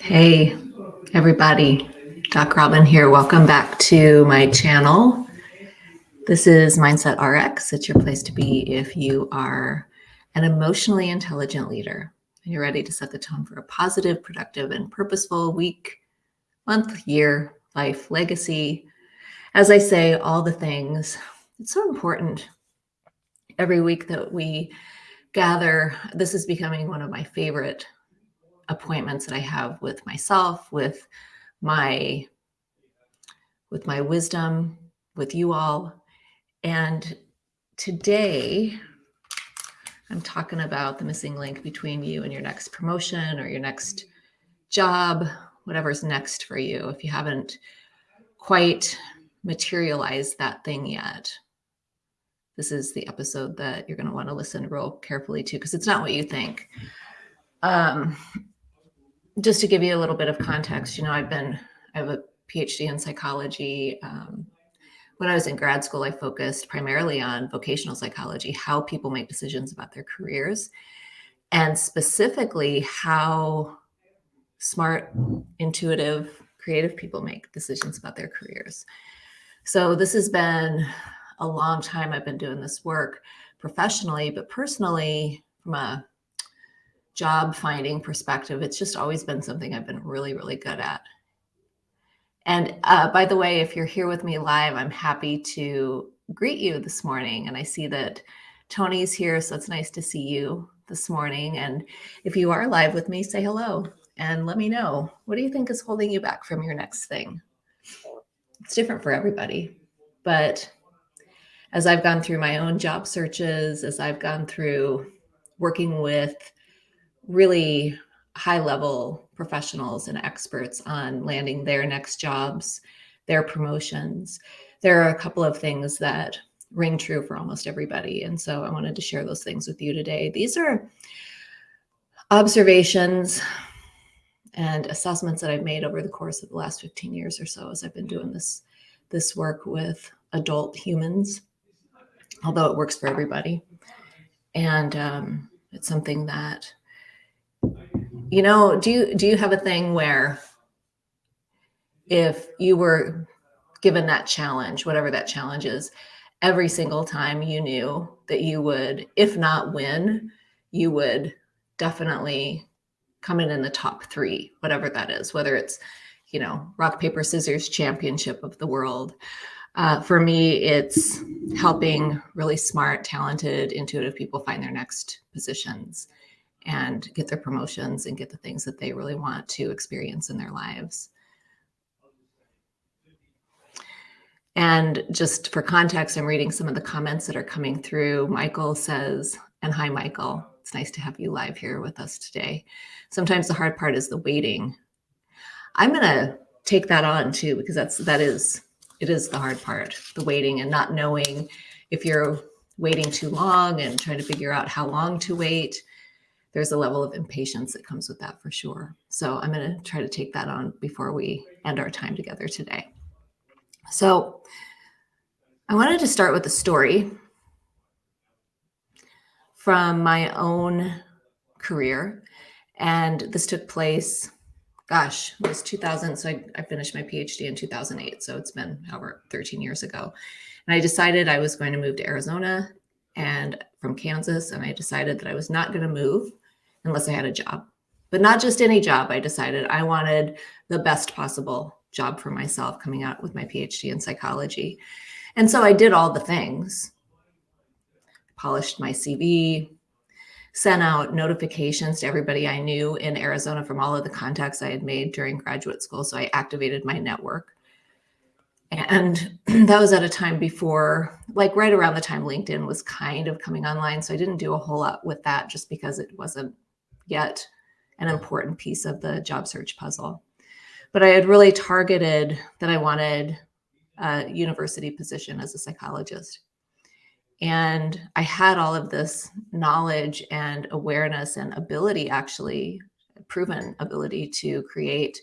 Hey, everybody. Doc Robin here. Welcome back to my channel. This is Mindset RX. It's your place to be if you are an emotionally intelligent leader and you're ready to set the tone for a positive, productive, and purposeful week, month, year, life, legacy. As I say, all the things. It's so important every week that we gather. This is becoming one of my favorite appointments that I have with myself, with my with my wisdom, with you all. And today I'm talking about the missing link between you and your next promotion or your next job, whatever's next for you. If you haven't quite materialized that thing yet, this is the episode that you're going to want to listen real carefully to because it's not what you think. Um, just to give you a little bit of context, you know, I've been, I have a PhD in psychology. Um, when I was in grad school, I focused primarily on vocational psychology, how people make decisions about their careers, and specifically how smart, intuitive, creative people make decisions about their careers. So this has been a long time I've been doing this work professionally, but personally, from a job finding perspective, it's just always been something I've been really, really good at. And uh, by the way, if you're here with me live, I'm happy to greet you this morning. And I see that Tony's here, so it's nice to see you this morning. And if you are live with me, say hello and let me know. What do you think is holding you back from your next thing? It's different for everybody. But as I've gone through my own job searches, as I've gone through working with really high level professionals and experts on landing their next jobs, their promotions. There are a couple of things that ring true for almost everybody. And so I wanted to share those things with you today. These are observations and assessments that I've made over the course of the last 15 years or so as I've been doing this, this work with adult humans, although it works for everybody. And um, it's something that you know, do you do you have a thing where if you were given that challenge, whatever that challenge is, every single time you knew that you would, if not win, you would definitely come in in the top three, whatever that is, whether it's, you know, rock, paper, scissors championship of the world. Uh, for me, it's helping really smart, talented, intuitive people find their next positions and get their promotions and get the things that they really want to experience in their lives. And just for context, I'm reading some of the comments that are coming through. Michael says, and hi, Michael. It's nice to have you live here with us today. Sometimes the hard part is the waiting. I'm going to take that on too, because that's, that is, it is the hard part, the waiting and not knowing if you're waiting too long and trying to figure out how long to wait there's a level of impatience that comes with that for sure. So I'm going to try to take that on before we end our time together today. So I wanted to start with a story from my own career. And this took place, gosh, it was 2000. So I, I finished my PhD in 2008. So it's been over 13 years ago. And I decided I was going to move to Arizona and from Kansas. And I decided that I was not going to move unless I had a job, but not just any job. I decided I wanted the best possible job for myself coming out with my PhD in psychology. And so I did all the things, polished my CV, sent out notifications to everybody I knew in Arizona from all of the contacts I had made during graduate school. So I activated my network. And that was at a time before, like right around the time LinkedIn was kind of coming online. So I didn't do a whole lot with that just because it wasn't yet an important piece of the job search puzzle. But I had really targeted that I wanted a university position as a psychologist. And I had all of this knowledge and awareness and ability, actually proven ability to create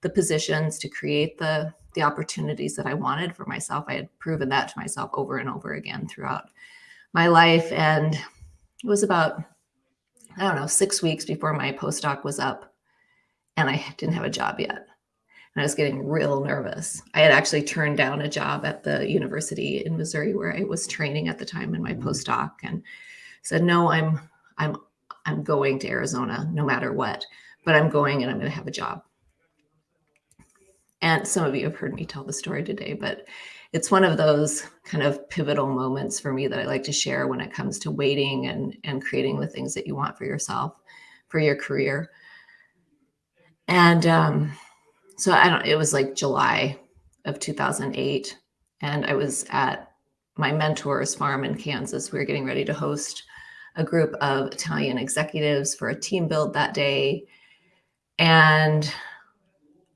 the positions, to create the, the opportunities that I wanted for myself. I had proven that to myself over and over again throughout my life. And it was about I don't know, six weeks before my postdoc was up. and I didn't have a job yet. And I was getting real nervous. I had actually turned down a job at the university in Missouri where I was training at the time in my mm-hmm. postdoc and said, no, I'm, I'm, I'm going to Arizona no matter what, but I'm going and I'm going to have a job. And some of you have heard me tell the story today, but it's one of those kind of pivotal moments for me that I like to share when it comes to waiting and, and creating the things that you want for yourself, for your career. And um, so I don't, it was like July of 2008. And I was at my mentor's farm in Kansas. We were getting ready to host a group of Italian executives for a team build that day. And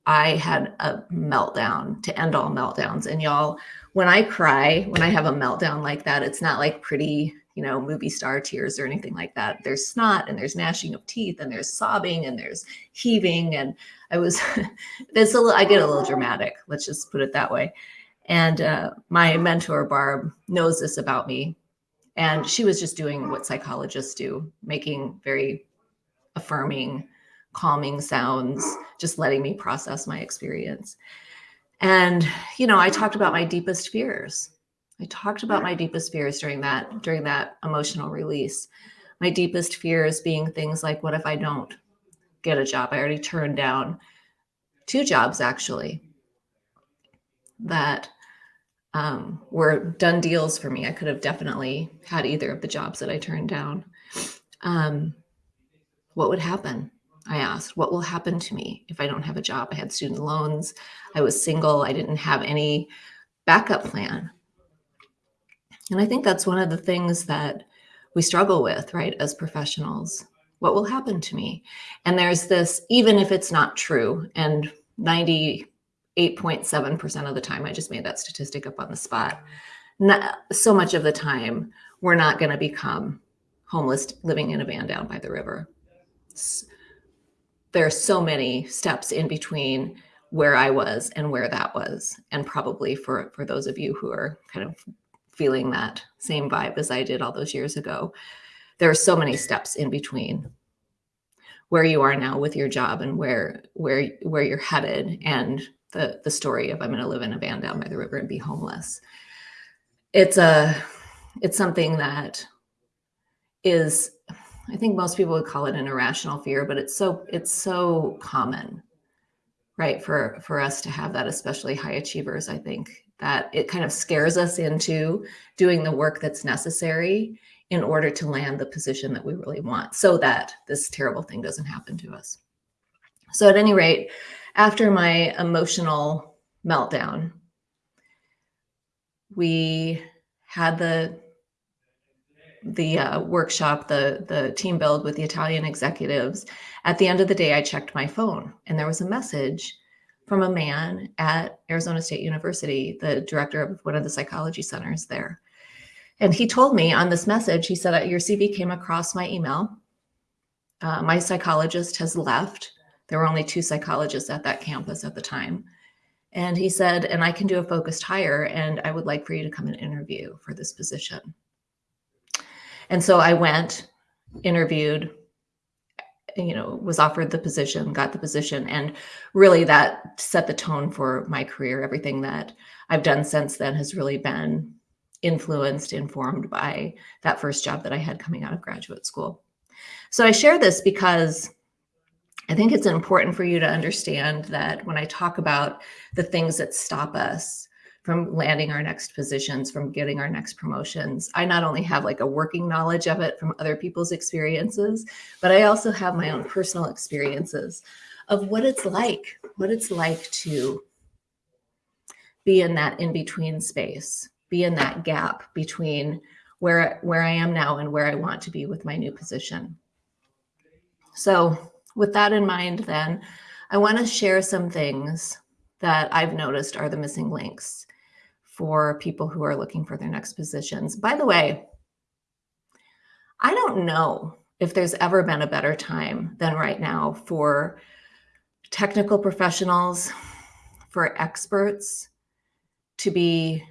I had a meltdown to end all meltdowns. And y'all, when I cry, when I have a meltdown like that, it's not like pretty, you know, movie star tears or anything like that. There's snot and there's gnashing of teeth and there's sobbing and there's heaving. And I was, there's a little, I get a little dramatic. Let's just put it that way. And uh, my mentor, Barb, knows this about me. And she was just doing what psychologists do, making very affirming, calming sounds, just letting me process my experience. And, you know, I talked about my deepest fears. I talked about my deepest fears during that, during that emotional release. My deepest fears being things like, what if I don't get a job? I already turned down two jobs actually that um, were done deals for me. I could have definitely had either of the jobs that I turned down. Um, what would happen? I asked, what will happen to me if I don't have a job? I had student loans. I was single. I didn't have any backup plan. And I think that's one of the things that we struggle with, right, as professionals. What will happen to me? And there's this, even if it's not true, and 98.7% of the time, I just made that statistic up on the spot. Not, so much of the time, we're not going to become homeless living in a van down by the river there are so many steps in between where I was and where that was. And probably for, for those of you who are kind of feeling that same vibe as I did all those years ago, there are so many steps in between where you are now with your job and where where where you're headed and the the story of I'm going to live in a van down by the river and be homeless. It's a it's something that is I think most people would call it an irrational fear, but it's so it's so common, right? For for us to have that, especially high achievers, I think that it kind of scares us into doing the work that's necessary in order to land the position that we really want so that this terrible thing doesn't happen to us. So at any rate, after my emotional meltdown, we had the the uh, workshop, the, the team build with the Italian executives, at the end of the day, I checked my phone and there was a message from a man at Arizona State University, the director of one of the psychology centers there. And he told me on this message, he said, your CV came across my email. Uh, my psychologist has left. There were only two psychologists at that campus at the time. And he said, and I can do a focused hire and I would like for you to come and interview for this position. And so I went, interviewed, you know, was offered the position, got the position. And really that set the tone for my career. Everything that I've done since then has really been influenced, informed by that first job that I had coming out of graduate school. So I share this because I think it's important for you to understand that when I talk about the things that stop us from landing our next positions, from getting our next promotions. I not only have like a working knowledge of it from other people's experiences, but I also have my own personal experiences of what it's like, what it's like to be in that in-between space, be in that gap between where, where I am now and where I want to be with my new position. So with that in mind, then I want to share some things that I've noticed are the missing links for people who are looking for their next positions. By the way, I don't know if there's ever been a better time than right now for technical professionals, for experts to be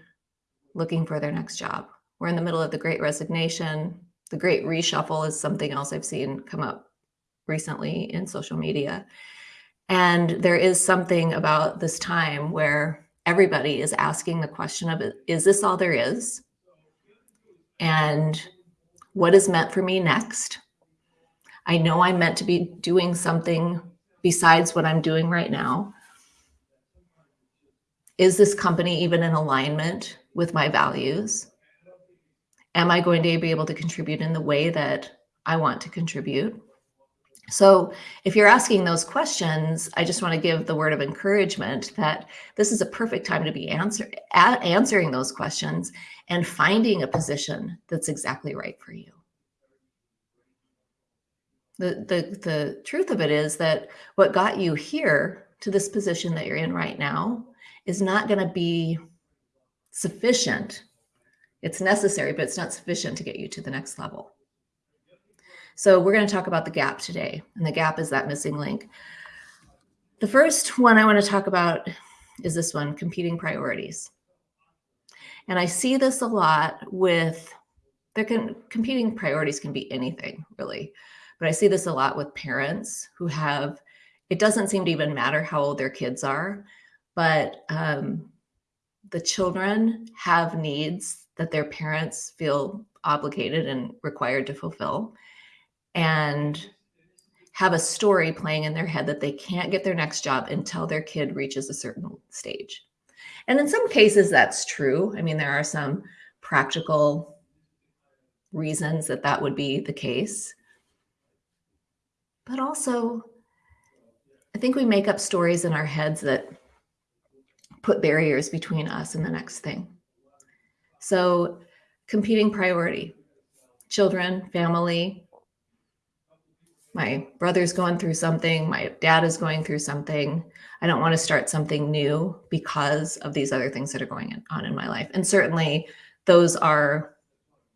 looking for their next job. We're in the middle of the great resignation. The great reshuffle is something else I've seen come up recently in social media. And there is something about this time where everybody is asking the question of is this all there is? And what is meant for me next? I know I'm meant to be doing something besides what I'm doing right now. Is this company even in alignment with my values? Am I going to be able to contribute in the way that I want to contribute? So if you're asking those questions, I just want to give the word of encouragement that this is a perfect time to be answer, answering those questions and finding a position that's exactly right for you. The, the, the truth of it is that what got you here to this position that you're in right now is not going to be sufficient. It's necessary, but it's not sufficient to get you to the next level. So we're going to talk about the gap today, and the gap is that missing link. The first one I want to talk about is this one, competing priorities. And I see this a lot with, there can, competing priorities can be anything really, but I see this a lot with parents who have, it doesn't seem to even matter how old their kids are, but um, the children have needs that their parents feel obligated and required to fulfill and have a story playing in their head that they can't get their next job until their kid reaches a certain stage. And in some cases, that's true. I mean, there are some practical reasons that that would be the case. But also, I think we make up stories in our heads that put barriers between us and the next thing. So, competing priority children, family, my brother's going through something, my dad is going through something. I don't want to start something new because of these other things that are going on in my life. And certainly those are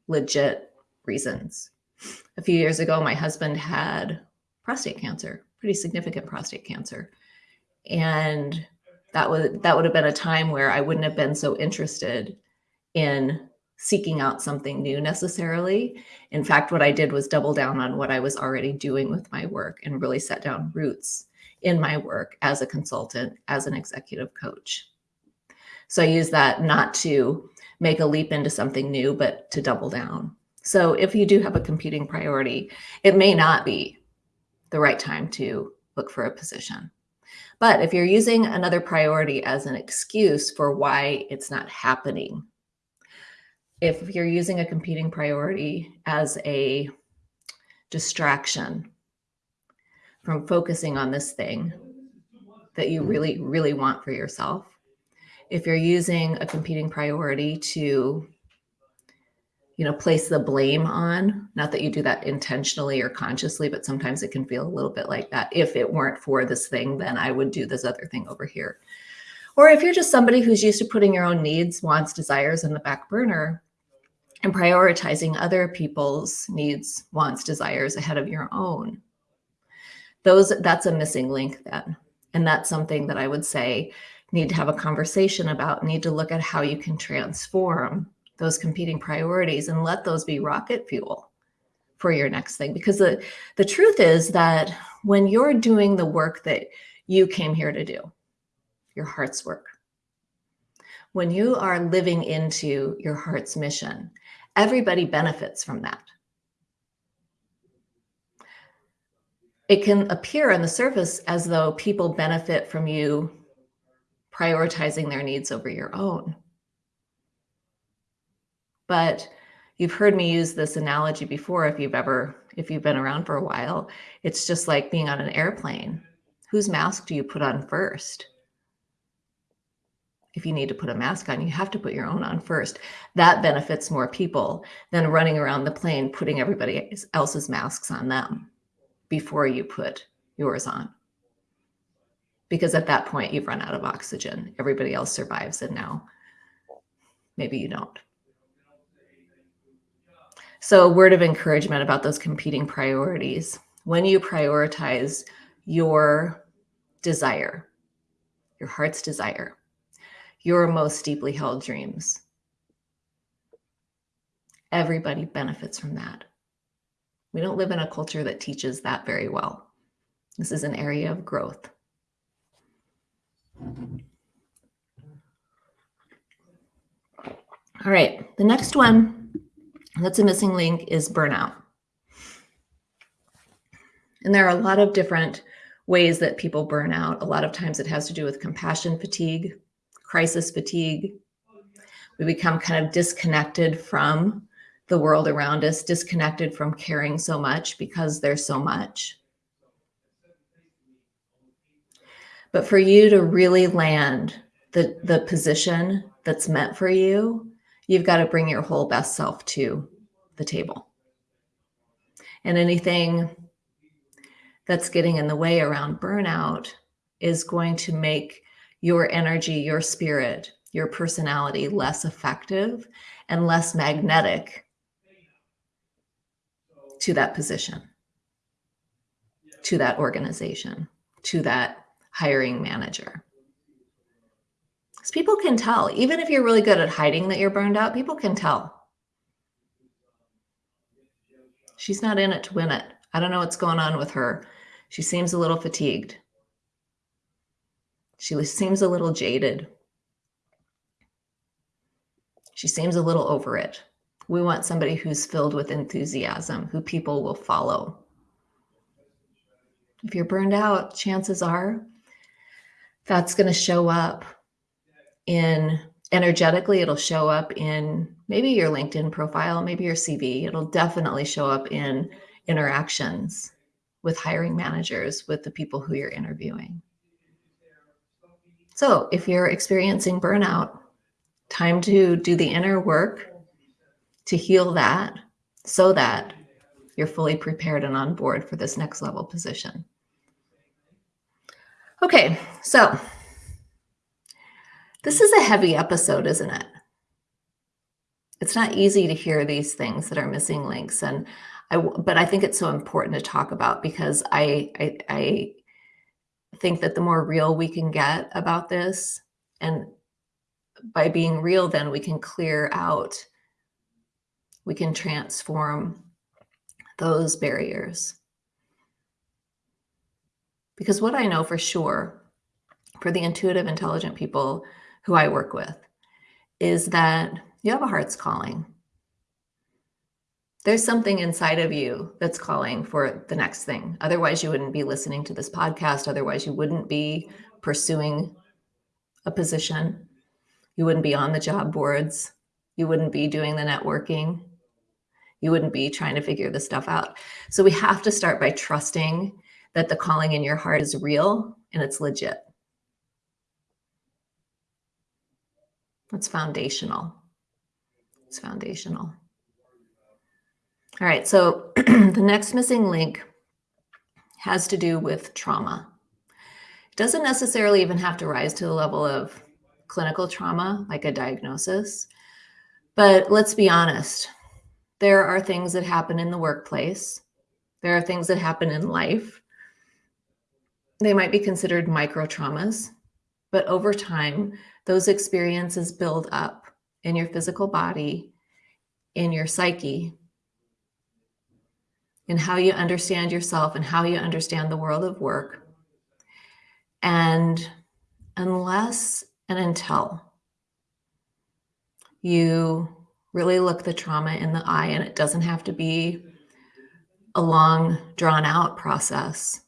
legit reasons. A few years ago, my husband had prostate cancer, pretty significant prostate cancer. And that would that would have been a time where I wouldn't have been so interested in seeking out something new necessarily. In fact, what I did was double down on what I was already doing with my work and really set down roots in my work as a consultant, as an executive coach. So I use that not to make a leap into something new, but to double down. So if you do have a competing priority, it may not be the right time to look for a position. But if you're using another priority as an excuse for why it's not happening if you're using a competing priority as a distraction from focusing on this thing that you really, really want for yourself, if you're using a competing priority to you know, place the blame on, not that you do that intentionally or consciously, but sometimes it can feel a little bit like that. If it weren't for this thing, then I would do this other thing over here. Or if you're just somebody who's used to putting your own needs, wants, desires in the back burner, and prioritizing other people's needs, wants, desires ahead of your own. Those that's a missing link then. And that's something that I would say need to have a conversation about, need to look at how you can transform those competing priorities and let those be rocket fuel for your next thing. Because the, the truth is that when you're doing the work that you came here to do, your heart's work, when you are living into your heart's mission, everybody benefits from that. It can appear on the surface as though people benefit from you prioritizing their needs over your own. But you've heard me use this analogy before if you've ever if you've been around for a while it's just like being on an airplane whose mask do you put on first if you need to put a mask on, you have to put your own on first. That benefits more people than running around the plane putting everybody else's masks on them before you put yours on. Because at that point, you've run out of oxygen. Everybody else survives, and now maybe you don't. So, a word of encouragement about those competing priorities. When you prioritize your desire, your heart's desire, your most deeply held dreams. Everybody benefits from that. We don't live in a culture that teaches that very well. This is an area of growth. All right, the next one that's a missing link is burnout. And there are a lot of different ways that people burn out. A lot of times it has to do with compassion fatigue, crisis fatigue. We become kind of disconnected from the world around us, disconnected from caring so much because there's so much. But for you to really land the, the position that's meant for you, you've got to bring your whole best self to the table. And anything that's getting in the way around burnout is going to make your energy, your spirit, your personality less effective and less magnetic to that position, to that organization, to that hiring manager. Because people can tell, even if you're really good at hiding that you're burned out, people can tell. She's not in it to win it. I don't know what's going on with her. She seems a little fatigued. She seems a little jaded. She seems a little over it. We want somebody who's filled with enthusiasm, who people will follow. If you're burned out, chances are that's going to show up in energetically, it'll show up in maybe your LinkedIn profile, maybe your CV. It'll definitely show up in interactions with hiring managers, with the people who you're interviewing. So if you're experiencing burnout, time to do the inner work to heal that so that you're fully prepared and on board for this next level position. Okay, so this is a heavy episode, isn't it? It's not easy to hear these things that are missing links. And I, but I think it's so important to talk about because I, I, I think that the more real we can get about this and by being real, then we can clear out, we can transform those barriers. Because what I know for sure for the intuitive, intelligent people who I work with is that you have a heart's calling there's something inside of you that's calling for the next thing. Otherwise, you wouldn't be listening to this podcast. Otherwise, you wouldn't be pursuing a position. You wouldn't be on the job boards. You wouldn't be doing the networking. You wouldn't be trying to figure this stuff out. So we have to start by trusting that the calling in your heart is real and it's legit. That's foundational. It's foundational. All right, so the next missing link has to do with trauma. It doesn't necessarily even have to rise to the level of clinical trauma, like a diagnosis. But let's be honest, there are things that happen in the workplace. There are things that happen in life. They might be considered micro traumas, but over time, those experiences build up in your physical body, in your psyche, in how you understand yourself and how you understand the world of work. And unless and until you really look the trauma in the eye, and it doesn't have to be a long, drawn out process,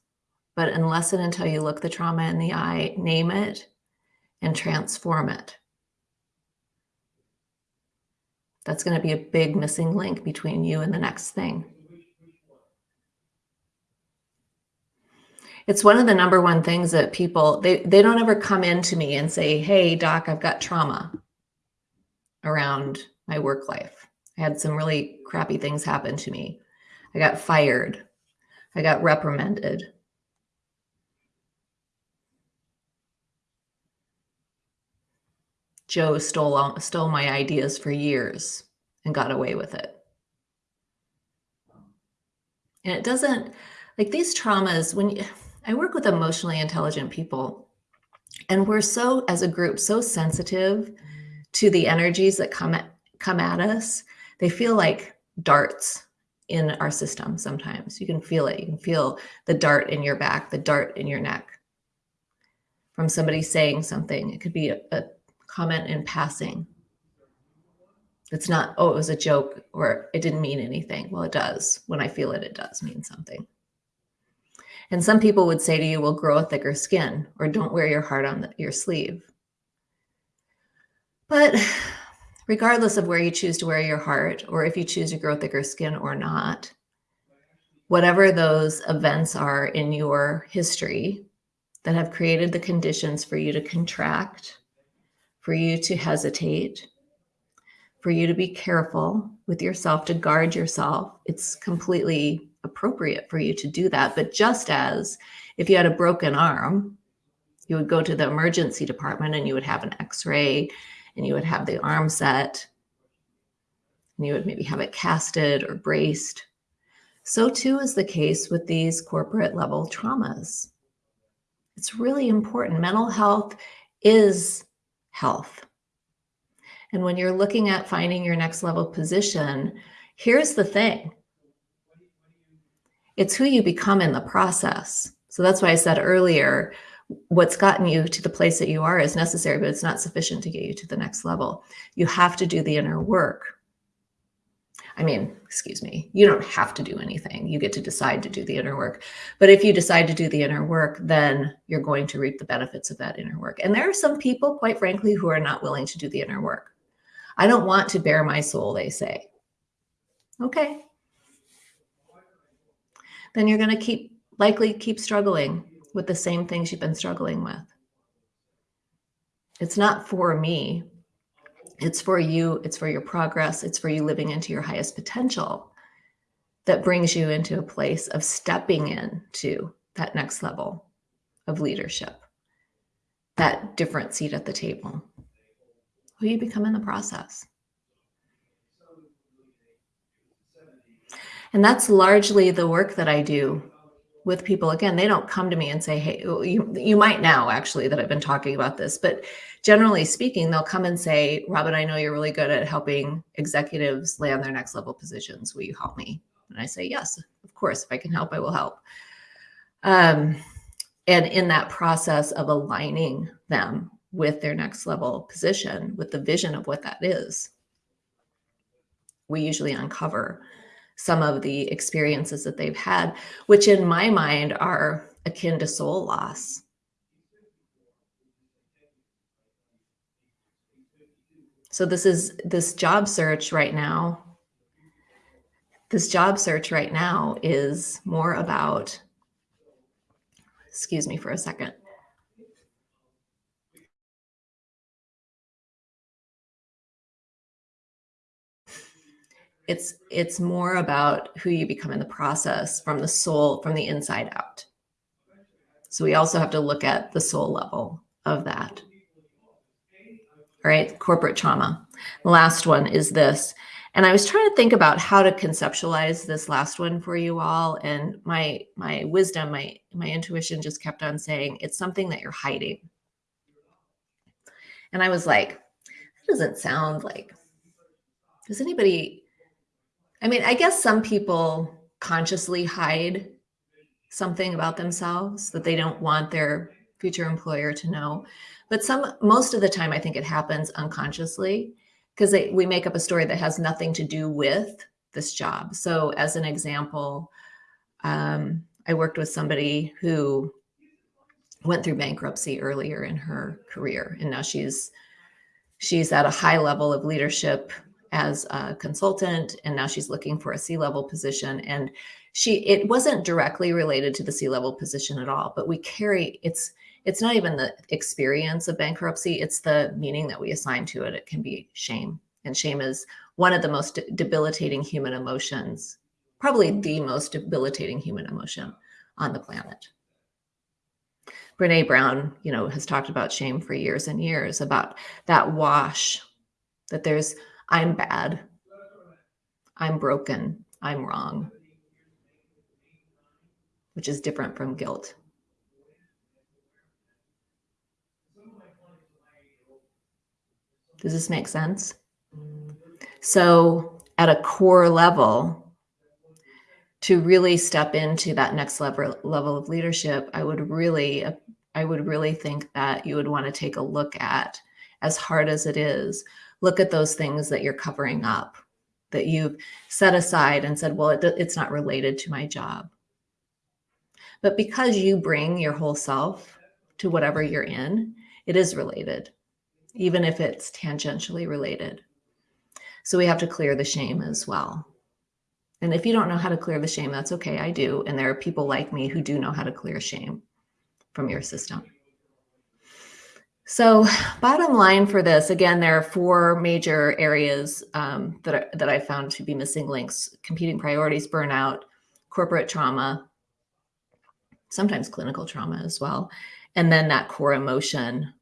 but unless and until you look the trauma in the eye, name it and transform it. That's going to be a big missing link between you and the next thing. It's one of the number one things that people they they don't ever come in to me and say hey doc i've got trauma around my work life. I had some really crappy things happen to me. I got fired. I got reprimanded. Joe stole stole my ideas for years and got away with it. And it doesn't like these traumas when you I work with emotionally intelligent people, and we're so, as a group, so sensitive to the energies that come at, come at us. They feel like darts in our system sometimes. You can feel it. You can feel the dart in your back, the dart in your neck from somebody saying something. It could be a, a comment in passing. It's not, oh, it was a joke or it didn't mean anything. Well, it does. When I feel it, it does mean something. And some people would say to you, well, grow a thicker skin or don't wear your heart on the, your sleeve. But regardless of where you choose to wear your heart or if you choose to grow thicker skin or not, whatever those events are in your history that have created the conditions for you to contract, for you to hesitate, for you to be careful with yourself, to guard yourself. It's completely appropriate for you to do that. But just as if you had a broken arm, you would go to the emergency department and you would have an x-ray and you would have the arm set and you would maybe have it casted or braced. So too is the case with these corporate level traumas. It's really important. Mental health is health. And when you're looking at finding your next level position, here's the thing. It's who you become in the process. So that's why I said earlier, what's gotten you to the place that you are is necessary, but it's not sufficient to get you to the next level. You have to do the inner work. I mean, excuse me, you don't have to do anything. You get to decide to do the inner work. But if you decide to do the inner work, then you're going to reap the benefits of that inner work. And there are some people, quite frankly, who are not willing to do the inner work. I don't want to bare my soul, they say. Okay. Then you're going to keep likely keep struggling with the same things you've been struggling with. It's not for me. It's for you. It's for your progress. It's for you living into your highest potential that brings you into a place of stepping in to that next level of leadership, that different seat at the table who you become in the process. And that's largely the work that I do with people. Again, they don't come to me and say, hey, you, you might now actually that I've been talking about this, but generally speaking, they'll come and say, Robin, I know you're really good at helping executives land their next level positions. Will you help me? And I say, yes, of course, if I can help, I will help. Um, and in that process of aligning them with their next level position, with the vision of what that is, we usually uncover some of the experiences that they've had, which in my mind are akin to soul loss. So this is this job search right now. This job search right now is more about, excuse me for a second. It's it's more about who you become in the process from the soul from the inside out. So we also have to look at the soul level of that. All right corporate trauma. The last one is this. And i was trying to think about how to conceptualize this last one for you all and my my wisdom my my intuition just kept on saying it's something that you're hiding. And i was like that doesn't sound like does anybody I mean, I guess some people consciously hide something about themselves that they don't want their future employer to know. But some, most of the time, I think it happens unconsciously because we make up a story that has nothing to do with this job. So as an example, um, I worked with somebody who went through bankruptcy earlier in her career. And now she's, she's at a high level of leadership as a consultant and now she's looking for a C-level position. And she it wasn't directly related to the C-level position at all but we carry it's it's not even the experience of bankruptcy it's the meaning that we assign to it. It can be shame. And shame is one of the most debilitating human emotions probably the most debilitating human emotion on the planet. Brene Brown, you know, has talked about shame for years and years about that wash that there's I'm bad. I'm broken. I'm wrong, which is different from guilt. Does this make sense? So at a core level, to really step into that next level level of leadership, I would really, I would really think that you would want to take a look at, as hard as it is, look at those things that you're covering up, that you've set aside and said, well, it, it's not related to my job. But because you bring your whole self to whatever you're in, it is related, even if it's tangentially related. So we have to clear the shame as well. And if you don't know how to clear the shame, that's okay. I do. And there are people like me who do know how to clear shame from your system. So bottom line for this, again, there are four major areas um, that, are, that I found to be missing links, competing priorities, burnout, corporate trauma, sometimes clinical trauma as well. And then that core emotion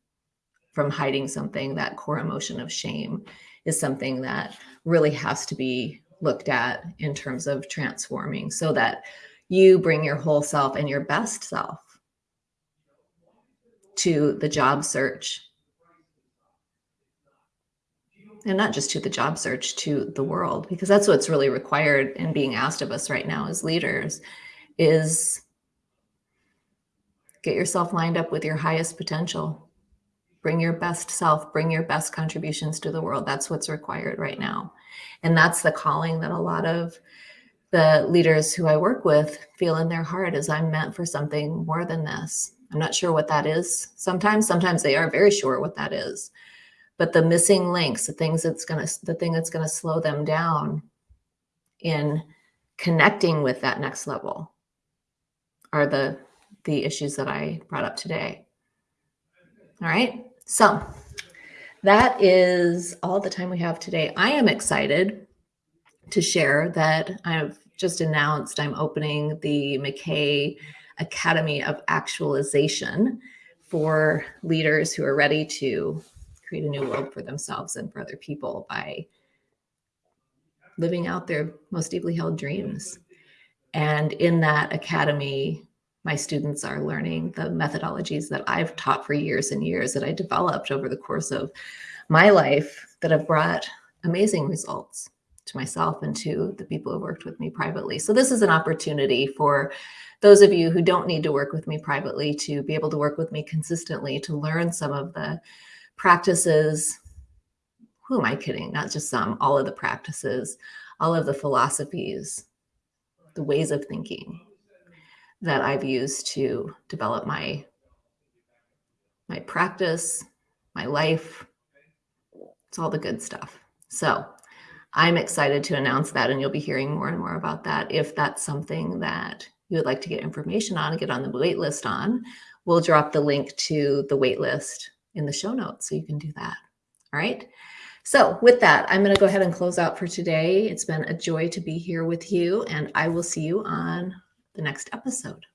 from hiding something, that core emotion of shame is something that really has to be looked at in terms of transforming so that you bring your whole self and your best self to the job search. And not just to the job search, to the world, because that's what's really required and being asked of us right now as leaders is get yourself lined up with your highest potential. Bring your best self, bring your best contributions to the world. That's what's required right now. And that's the calling that a lot of the leaders who I work with feel in their heart is I'm meant for something more than this. I'm not sure what that is. Sometimes, sometimes they are very sure what that is. But the missing links, the things that's going to, the thing that's going to slow them down in connecting with that next level are the, the issues that I brought up today. All right. So that is all the time we have today. I am excited to share that I've just announced I'm opening the McKay academy of actualization for leaders who are ready to create a new world for themselves and for other people by living out their most deeply held dreams. And in that academy, my students are learning the methodologies that I've taught for years and years that I developed over the course of my life that have brought amazing results to myself and to the people who worked with me privately. So this is an opportunity for those of you who don't need to work with me privately to be able to work with me consistently to learn some of the practices. Who am I kidding? Not just some, all of the practices, all of the philosophies, the ways of thinking that I've used to develop my my practice, my life. It's all the good stuff. So I'm excited to announce that and you'll be hearing more and more about that if that's something that you would like to get information on and get on the wait list on, we'll drop the link to the wait list in the show notes so you can do that. All right. So with that, I'm going to go ahead and close out for today. It's been a joy to be here with you and I will see you on the next episode.